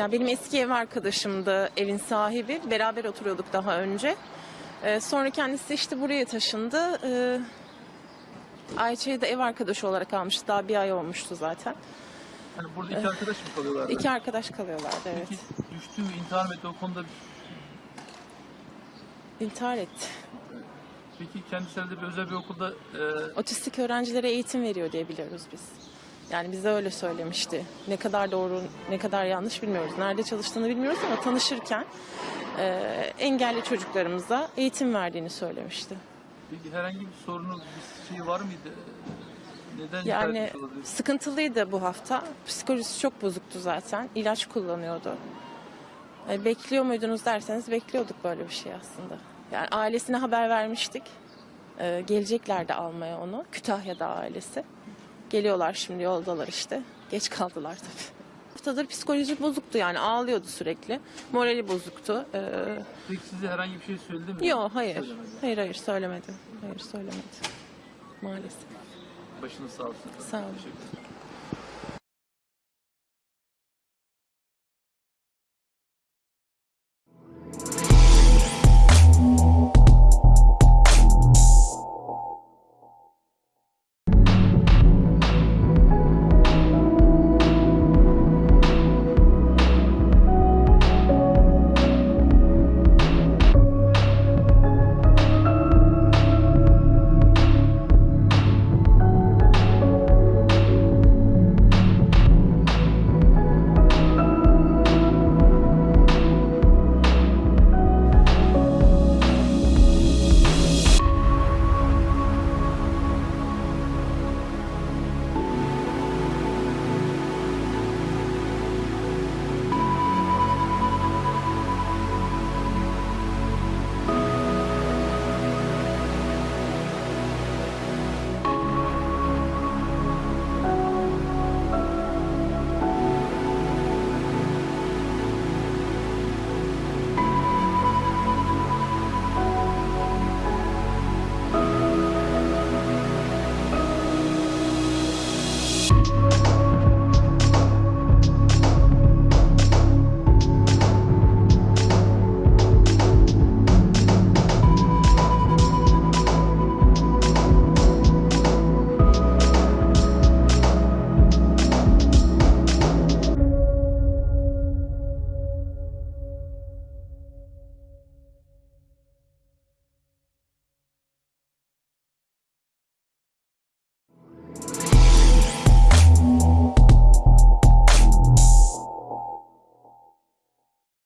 ya benim eski ev arkadaşımdı evin sahibi. Beraber oturuyorduk daha önce. Ee, sonra kendisi işte buraya taşındı. Ee, Ayça'yı da ev arkadaşı olarak almıştı. Daha bir ay olmuştu zaten. Hani burada iki arkadaş mı kalıyorlardı? İki arkadaş kalıyorlardı evet. Peki düştü mü intihar mı etti o konuda İntihar etti. peki kendisi herhalde bir özel bir okulda e, Otistik öğrencilere eğitim veriyor diye biliyoruz biz. Yani bize öyle söylemişti. Ne kadar doğru, ne kadar yanlış bilmiyoruz. Nerede çalıştığını bilmiyoruz ama tanışırken e, engelli çocuklarımıza eğitim verdiğini söylemişti. peki herhangi bir sorunu bir şey var mıydı? Neden Yani sıkıntılıydı bu hafta. Psikolojisi çok bozuktu zaten. İlaç kullanıyordu. E, bekliyor muydunuz derseniz bekliyorduk böyle bir şey aslında. Yani ailesine haber vermiştik. E, geleceklerdi almaya onu. Kütahya'da ailesi. Geliyorlar şimdi yoldalar işte. Geç kaldılar tabii. Haftadır psikoloji bozuktu yani ağlıyordu sürekli. Morali bozuktu. E, Peki size herhangi bir şey söyledi mi? yok hayır. Söylemedi. Hayır hayır söylemedi. Hayır söylemedi. Maalesef. Başınız sağ olsun. Sağ olun.